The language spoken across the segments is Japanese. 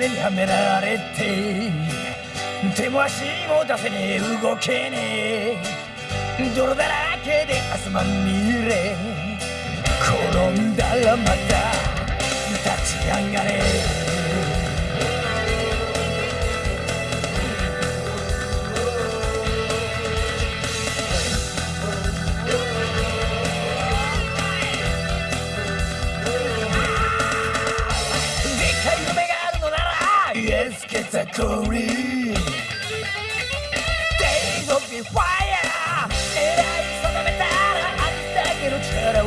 目にはめられて手も足も出せねえ動けねえ。泥だらけで汗まみれ。転んだらまた立ち上がれ。ザコリ Days of the fire 狙い定めたらあんだけの力を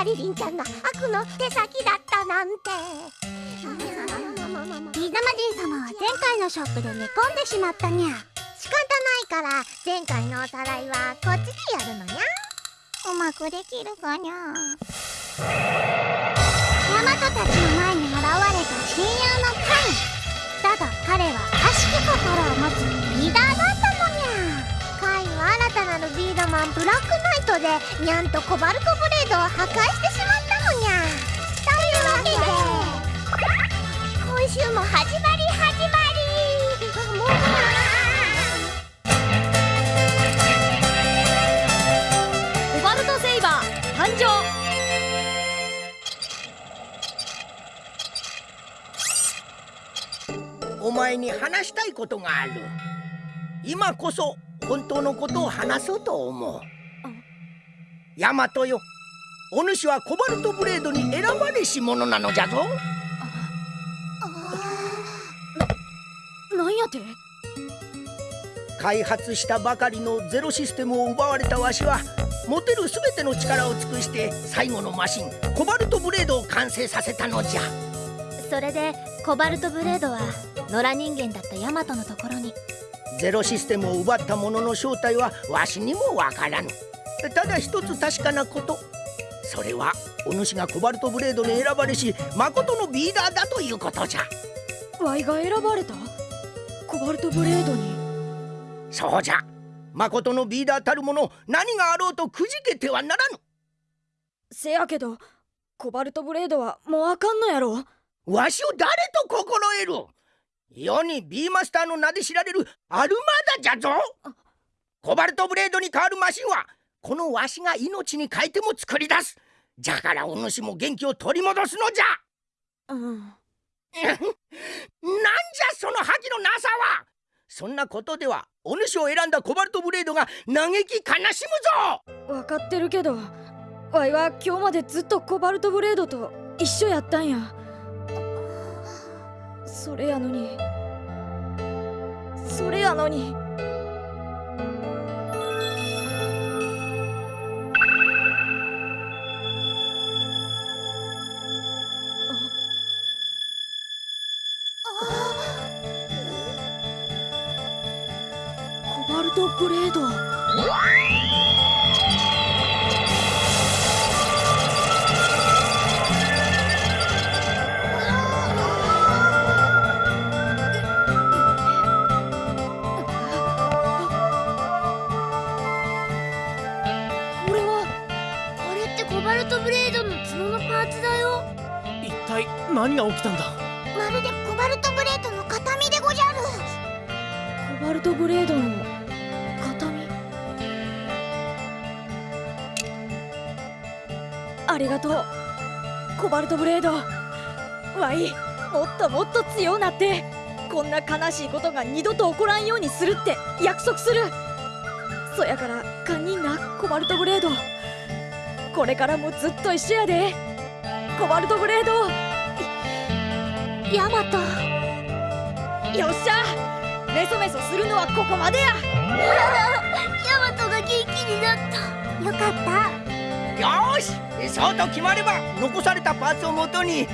マリリンちゃんが悪の手先だったなんて。ビー玉じい様は前回のショップで寝込んでしまったにゃ仕方ないから前回のおさらいはこっちでやるのにゃうまくできるかにゃヤマトたちの前に現れた親友のカイだが彼は悪しき心を持つリーダーだったのにゃカイは新たなるビードマンブラックナイトでニャンとコバルトブレードを破壊してしまったのにゃというわけで今週も始まり始まり。もうコバルトセイバー誕生。お前に話したいことがある。今こそ本当のことを話そうと思う。ヤマトよ。お主はコバルトブレードに選ばれし者なのじゃぞ。ななんやて？開発したばかりのゼロシステムを奪われたわしは持てる全ての力を尽くして最後のマシンコバルトブレードを完成させたのじゃ。それでコバルトブレードは野良人間だったヤマトのところに。ゼロシステムを奪った者の正体はわしにもわからぬただ一つ確かなこと。それはお主がコバルトブレードに選ばれし誠のビーダーだということじゃ。ワイが選ばれた？コバルトブレードに？そうじゃ。誠のビーダーたるもの何があろうとくじけてはならぬ。せやけどコバルトブレードはもうあかんのやろ？わしを誰と心得る？世にビーマスターの名で知られるアルマダじゃぞ。コバルトブレードに代わるマシンはこのわしが命に変えても作り出す。じゃからお主も元気を取り戻すのじゃ。うん。なんじゃその覇気のなさは。そんなことではお主を選んだコバルトブレードが嘆き悲しむぞ。分かってるけどわいは今日までずっとコバルトブレードと一緒やったんや。それやのにそれやのにだよ。一体何が起きたんだ？まるでコバルトブレードの形見でごじゃる。コバルトブレードりがとう。コバルトブレード。わいもっともっと強うなってこんな悲しいことが二度と起こらんようにするって約束する。そやから堪忍なコバルトブレード。これからもずっと一緒やで。コバルトブレード。ヤマト。よっしゃ。メソメソするのはここまでや。ヤマトが元気になった。よかったしそうと決まれば残されたパーツをもとに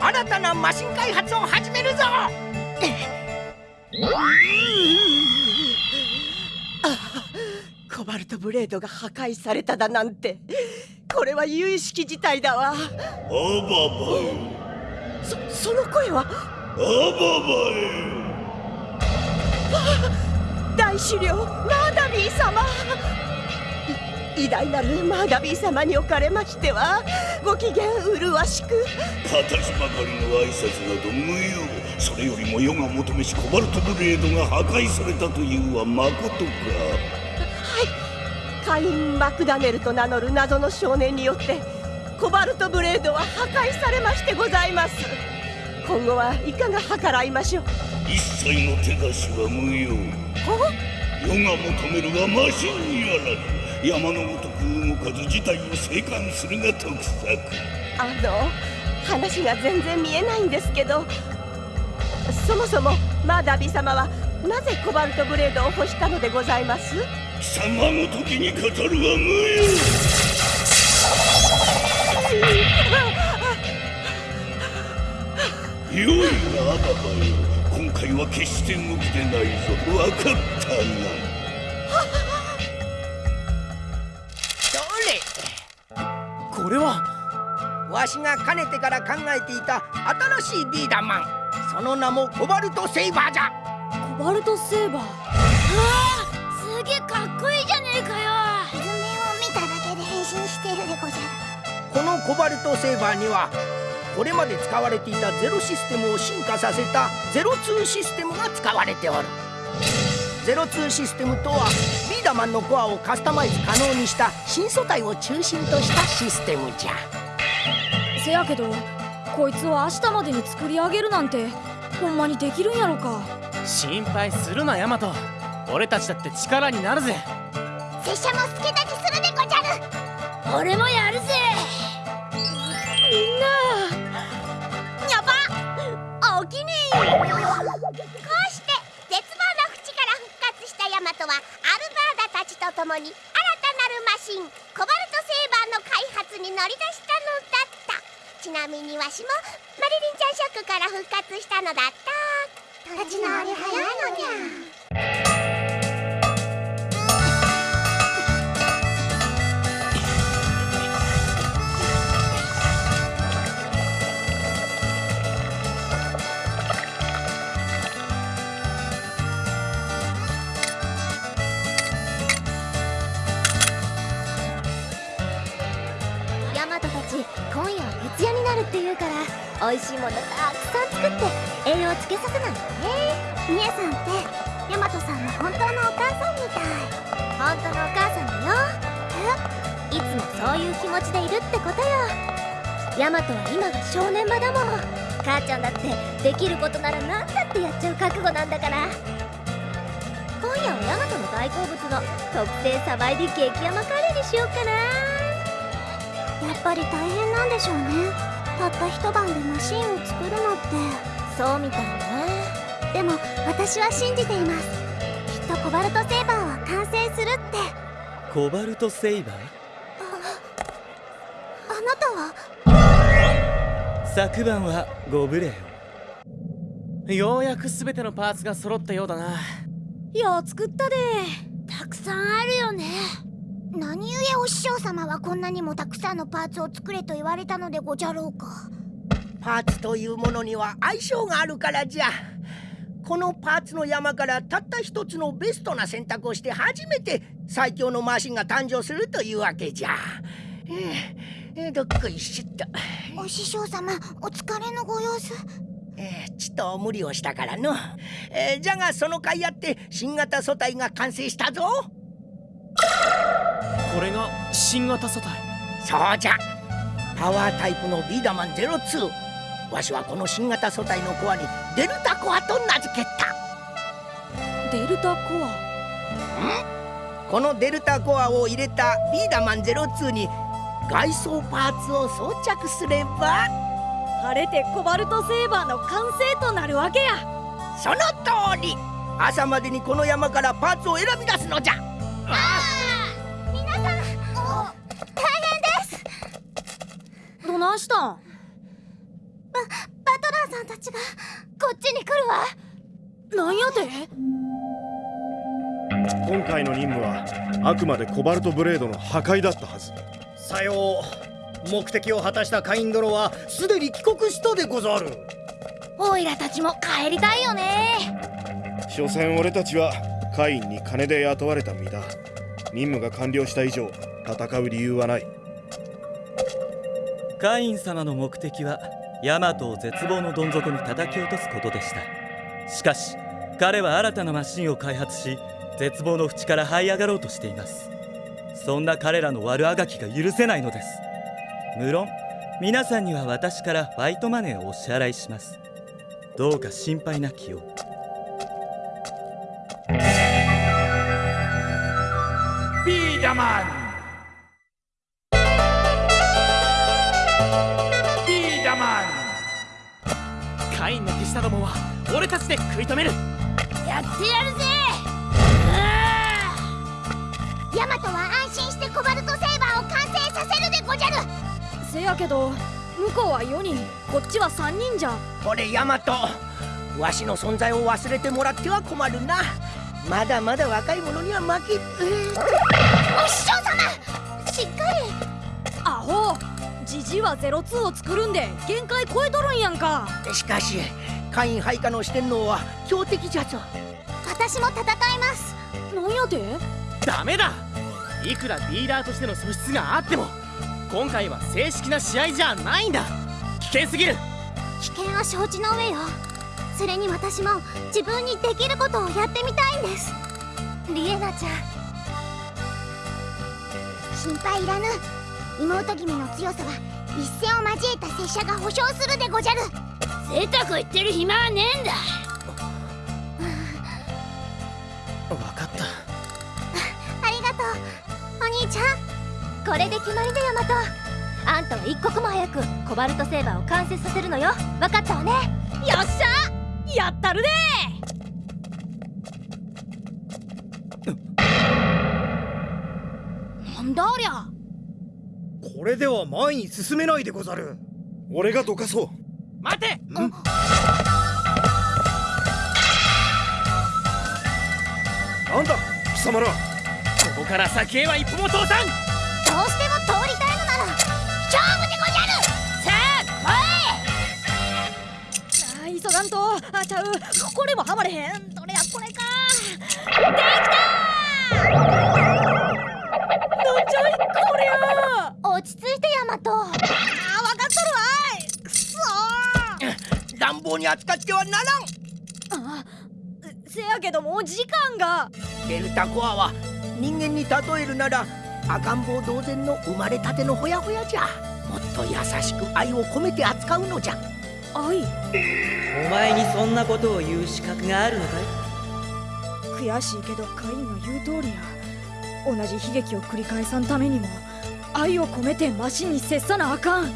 新たなマシン開発を始めるぞ。コバルトブレードが破壊されただなんてこれは有識事態だわ。アババエそその声は？アババエ大資料マーダビー様。い偉大なるマーダビー様におかれましてはご機嫌麗しく形ばかりの挨拶など無用それよりも世が求めしコバルトブレードが破壊されたとい。うはまことかカイン・マクダネルと名乗る謎の少年によってコバルトブレードは破壊されましてございます。今後はいかが計らいましょう？一切の手出しは無用。世が求めるはマシンにあらず山のごとく動かず事態を静観するが得策。あの話が全然見えないんですけどそもそもマーダビ様はなぜコバルトブレードを欲したのでございます？貴様の時に語るは無用。よいなアババよ。今回は決して動きでないぞ。わかったなれこれはわしがかねてから考えていた新しいビーダーマン。その名もコバルトセイバーじゃ。コバルトセーバー？すげえかっこいいじゃねえかよ。図面を見ただけで変身してるでごじゃる。このコバルトセーバーにはこれまで使われていたゼロシステムを進化させたゼロツーシステムが使われておる。ゼロツーシステムとはビーダマンのコアをカスタマイズ可能にした新素体を中心としたシステムじゃ。せやけどこいつを明日までに作り上げるなんてほんまにできるんやろか。心配するなヤマト。俺たちだって力になるぜ。拙者も助太刀するでごじゃる。俺もやるぜ。やば。おおきに こうして絶望の淵から復活したヤマトはアルバーダたちともに新たなるマシンコバルトセーバーの開発に乗り出したのだった。ちなみにわしもマリリンちゃんショックから復活したのだった。立ち直り早いのにゃ。ものたくさん作って栄養つけさせないとね。みえさんってヤマトさんの本当のお母さんみたい。本当のお母さんだよ。え？いつもそういう気持ちでいるってことよ。ヤマトは今が正念場だもん母ちゃんだってできることなら何だってやっちゃう覚悟なんだから。今夜はヤマトの大好物の特製サバエビ激甘カレーにしようかな。やっぱり大変なんでしょうね。たった一晩でマシンを作るのって。そうみたいね。でも私は信じています。きっとコバルトセーバーは完成するって。コバルトセイバー？あなたは？昨晩はご無礼を。ようやく全てのパーツが揃ったようだな。よう作ったで。たくさんあるよね何故お師匠様はこんなにもたくさんのパーツを作れと言われたのでごじゃろうか。パーツというものには相性があるからじゃ。このパーツの山からたった一つのベストな選択をして初めて最強のマシンが誕生するというわけじゃ。えーえーどっこいしょっと、お師匠様お疲れのご様子。えーちっと無理をしたからの、えーじゃがその甲斐あって新型素体が完成したぞこれが新型素体そうじゃ。パワータイプのビーダマン02わしはこの新型素体のコアにデルタコアと名付けた。デルタコア？このデルタコアを入れたビーダマン02に外装パーツを装着すれば晴れてコバルトセーバーの完成となるわけや。その通り。朝までにこの山からパーツを選び出すのじゃ。皆した。んババトラーさんたちがこっちに来るわ。なんやて？今回の任務はあくまでコバルトブレードの破壊だったはず。さよう。目的を果たしたカイン殿はすでに帰国したでござる。オイラたちも帰りたいよね。所詮俺たちはカインに金で雇われた身だ。任務が完了した以上戦う理由はないカイン様の目的はヤマトを絶望のどん底に叩き落とすことでした。しかし彼は新たなマシンを開発し絶望の淵から這い上がろうとしています。そんな彼らの悪あがきが許せないのです。無論皆さんには私からファイトマネーをお支払いします。どうか心配なきよう。ビーダマンカインの手下どもは俺たちで食い止める。やってやるぜ。ヤマトは安心してコバルトセーバーを完成させるでごじゃる。せやけど向こうは4人こっちは3人じゃ。これヤマトわしの存在を忘れてもらっては困るな。まだまだ若い者には負け。お師匠様しっかり。アホジジイは02を作るんで限界超えとるんやんか。しかしカイン配下の四天王は強敵じゃぞ。私も戦います。なんやてダメだ。いくらリーダーとしての素質があっても今回は正式な試合じゃないんだ。危険すぎる。危険は承知の上よ。それに私も自分にできることをやってみたいんです。リエナちゃん。心配いらぬ。妹君の強さは一戦を交えた拙者が保証するでごじゃる贅沢言ってる暇はねえんだ。分かった。ありがとう。お兄ちゃん。これで決まりだヤマトあんたは一刻も早くコバルトセーバーを完成させるのよ。分かったわね。よっしゃ。やったるでなんだありゃ。これでは前に進めないでござる。俺がどかそう待て。なんだ貴様ら。ここから先へは一歩も通さん。どうしても通りたいのなら勝負でごじゃる。さあ来い。あ急がんと。あちゃう。これもはまれへん。どれやこれか。できたなんじゃいこりゃ落ち着いてヤマト乱暴に扱ってはならん。あせやけどもう時間が。デルタコアは人間に例えるなら赤ん坊同然の生まれたてのほやほやじゃ。もっと優しく愛を込めて扱うのじゃ。愛？お前にそんなことを言う資格があるのかい？悔しいけどカインの言う通りや。同じ悲劇を繰り返さんためにも愛を込めてマシンに接さなあかん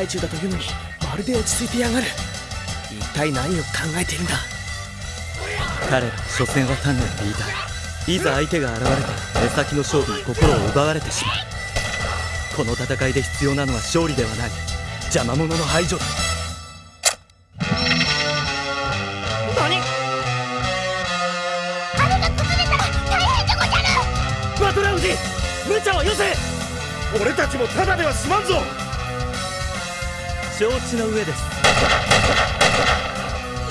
最中だというのにまるで落ち着いてやがる。一体何を考えているんだ？彼ら所詮は単なるリーダー。いざ相手が現れた目先の勝負に心を奪われてしまう。この戦いで必要なのは勝利ではない。邪魔者の排除だ。何？あれが崩れたら大変でごじゃる！バトラウジ無茶をよせ！俺たちもただでは済まんぞ承知の上です。よ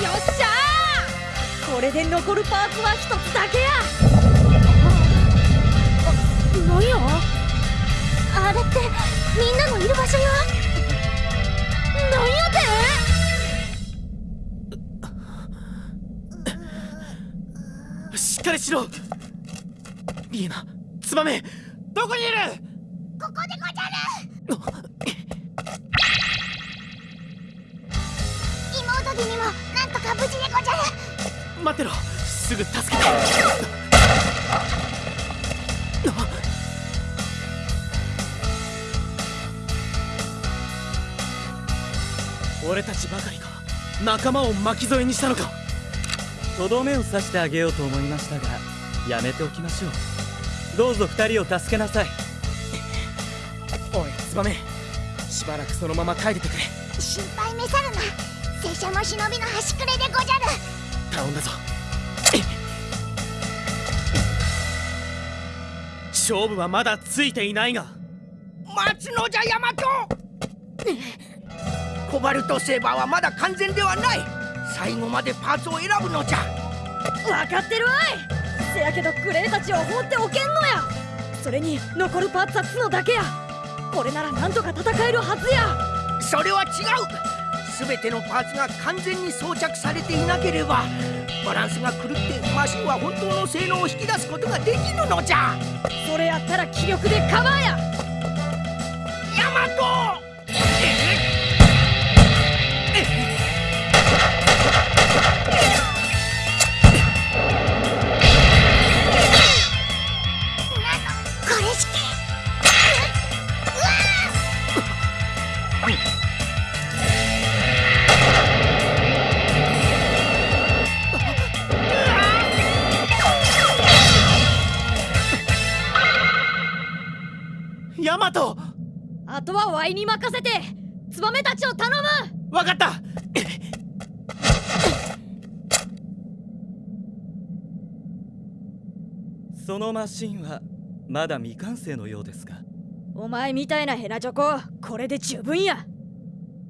っしゃー。これで残るパーツは一つだけや。あなんや？あみんなのいる場所がなんやて？しっかりしろ。リーナツバメどこにいる？待ってろ。すぐ助けて。俺たちばかりか。仲間を巻き添えにしたのか。とどめを刺してあげようと思いましたがやめておきましょう。どうぞ二人を助けなさい。おいツバメしばらくそのまま帰っててくれ。心配めさるな。拙者も忍びの端くれでごじゃる頼んだぞ。勝負はまだついていないが。待つのじゃヤマト。コバルトセーバーはまだ完全ではない。最後までパーツを選ぶのじゃ。分かってるわい。せやけどグレーたちを放っておけんのや。それに残るパーツは角だけや。これならなんとか戦えるはずや。それは違う全てのパーツが完全に装着されていなければバランスが狂ってマシンは本当の性能を引き出すことができぬのじゃ。それやったら気力でカバーや。のマシンはまだ未完成のようですが。お前みたいなヘナチョコこれで十分や。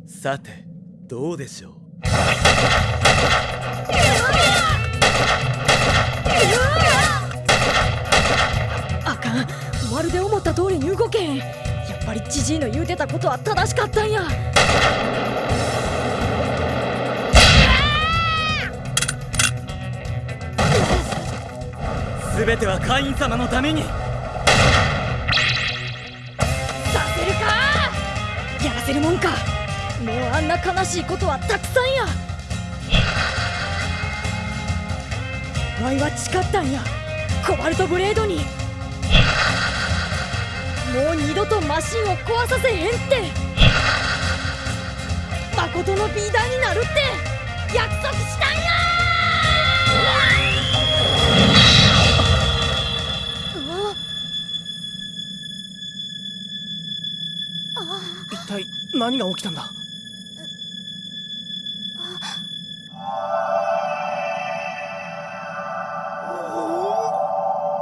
さてどうでしょう？あかん。まるで思った通りに動けへん。やっぱりジジイの言うてたことは正しかったんや全ては会員様のために。させるか！やらせるもんか。もうあんな悲しいことはたくさんや。ワイは誓ったんや。コバルトブレードに。もう二度とマシンを壊させへんって。誠のビーダーになるって。約束した。何が起きたんだ？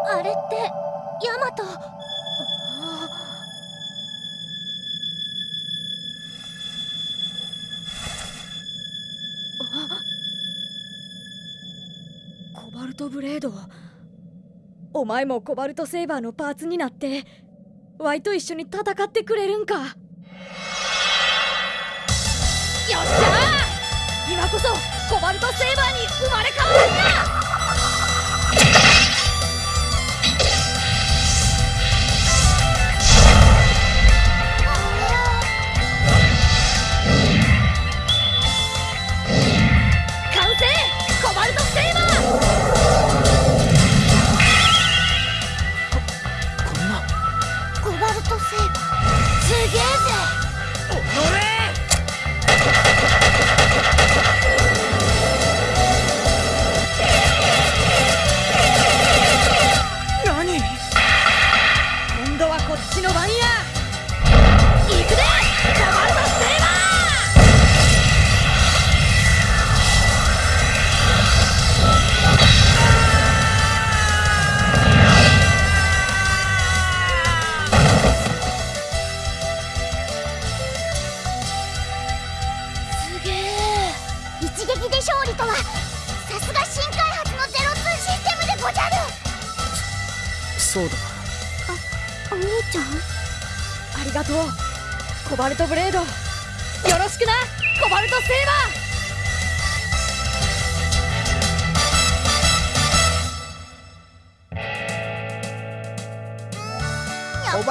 あれってヤマト。コバルトブレード。お前もコバルトセーバーのパーツになってワイと一緒に戦ってくれるんか。今こそコバルトセーバーに生まれ変わるんや完成！コバルトセーバー！こんな。コバルトセーバー？すげえぜ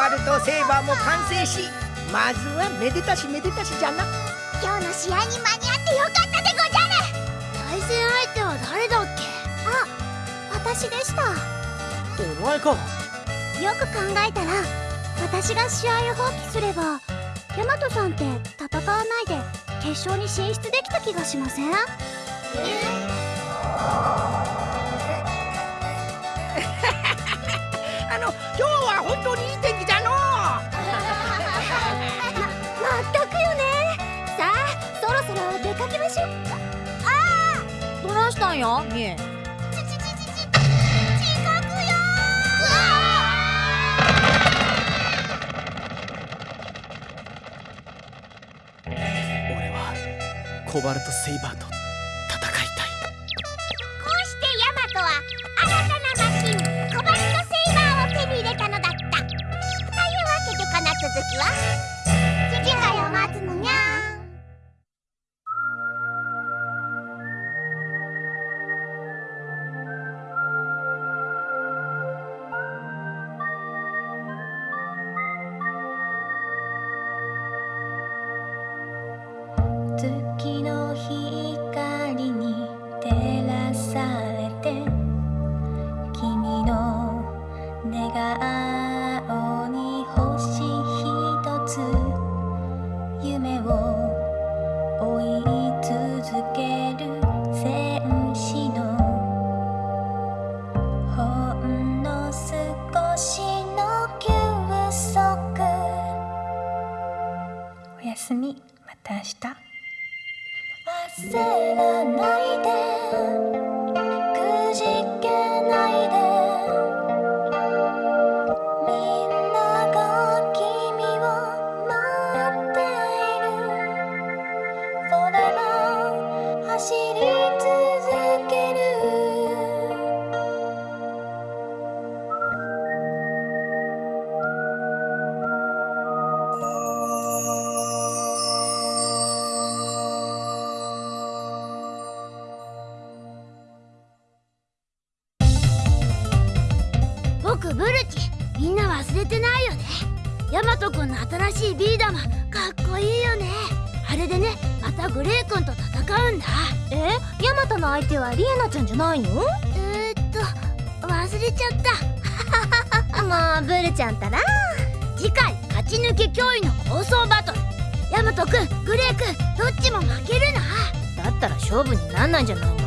コバルトセーバーも完成しまずはめでたしめでたしじゃな。今日の試合に間に合ってよかったでごじゃる。対戦相手は誰だっけ？あ私でした。お前か。よく考えたら私が試合を放棄すればヤマトさんって戦わないで決勝に進出できた気がしません？あの今日は本当にいいーどないしたんや？みえ。コバルトセイバーと寝顔の新しいビー玉かっこいいよね。あれでねまたグレイ君と戦うんだ。え？ヤマトの相手はリエナちゃんじゃないの？えー、っと忘れちゃった。もうブルちゃんったら。次回勝ち抜け脅威の構想バトル。ヤマト君グレイ君どっちも負けるな。だったら勝負になんないんじゃないの？